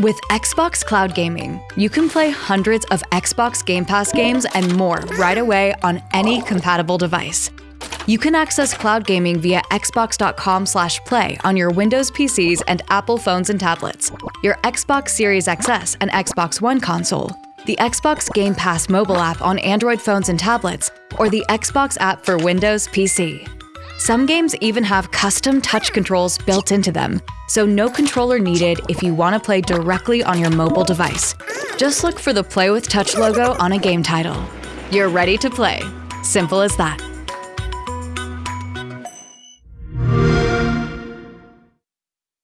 With Xbox Cloud Gaming, you can play hundreds of Xbox Game Pass games and more right away on any compatible device. You can access cloud gaming via xbox.com/play on your Windows PCs and Apple phones and tablets, your Xbox Series XS and Xbox One console, the Xbox Game Pass mobile app on Android phones and tablets, or the Xbox app for Windows PC. Some games even have custom touch controls built into them, so no controller needed if you want to play directly on your mobile device. Just look for the Play with Touch logo on a game title. You're ready to play. Simple as that.